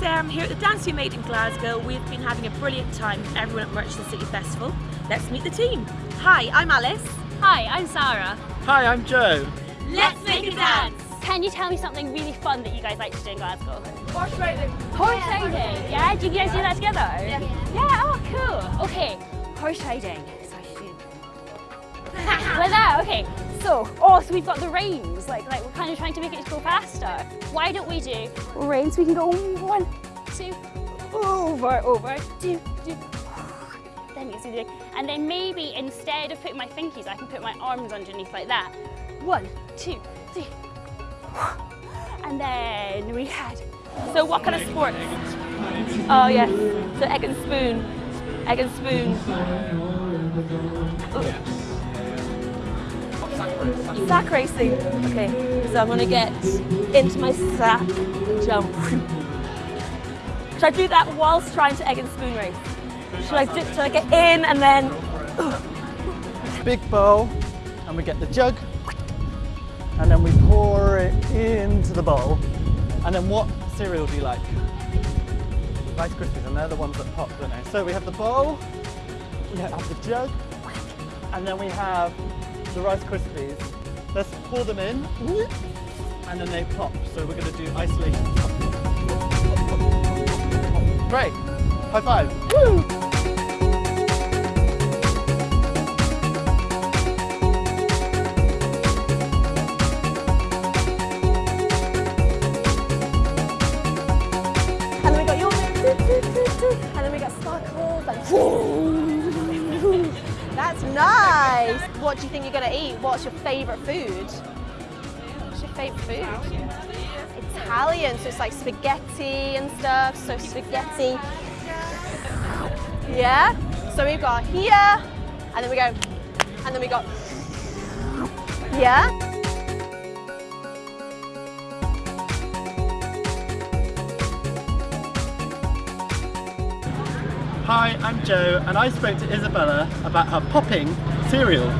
Sarah, I'm um, here at the Dance We Made in Glasgow. We've been having a brilliant time with everyone at Merchant City Festival. Let's meet the team. Hi, I'm Alice. Hi, I'm Sarah. Hi, I'm Joe. Let's make a dance! Can you tell me something really fun that you guys like to do in Glasgow? Horse riding. Horse riding, yeah? Do you guys do that together? Yeah. Yeah, oh cool. Okay, horse riding. So I should like that, okay. Oh, so we've got the reins, like, like we're kind of trying to make it go faster. Why don't we do reins? We can go one, two, over, over, two, two. Then you it's easy. And then maybe instead of putting my finkies, I can put my arms underneath like that. One, two, three. And then we had. So what kind of sports? Oh yes, so egg and spoon. Egg and spoon. Oh. Sack racing. Okay, so I'm gonna get into my sack, jump. Should I do that whilst trying to egg and spoon race? Should I, do, should I get in and then... Big bowl, and we get the jug, and then we pour it into the bowl. And then what cereal do you like? Rice Krispies, and they're the ones that pop, don't they? So we have the bowl, we have the jug, and then we have the Rice Krispies. Let's pour them in, and then they pop. So we're going to do isolation. Great. High five. Woo! And then we got your and then we got sparkles and That's nice. What do you think you're gonna eat? What's your favourite food? What's your favourite food? Italian, so it's like spaghetti and stuff. So spaghetti. Yeah. So we've got here, and then we go, and then we got, yeah. Hi, I'm Joe, and I spoke to Isabella about her popping cereal.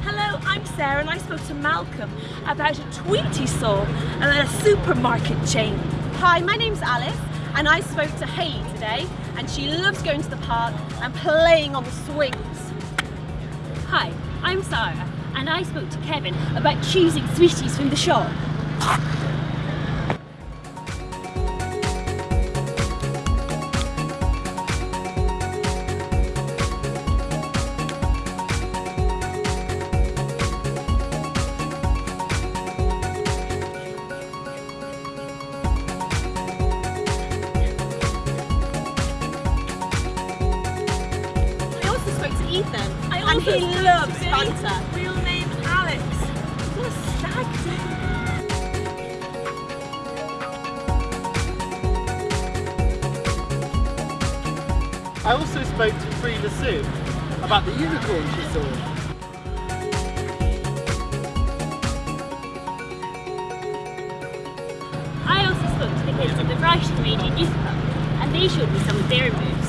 Hello, I'm Sarah and I spoke to Malcolm about a tweet he saw at a supermarket chain. Hi, my name's Alice, and I spoke to Hayley today, and she loves going to the park and playing on the swings. Hi, I'm Sarah, and I spoke to Kevin about choosing sweeties from the shop. Ethan, I and he loves Billy. Fanta. Real name Alex. What a stag do. I also spoke to Frida Sue about the unicorn she saw. I also spoke to the kids at the Writing Radiant Youth Club, and they showed me some of their moves.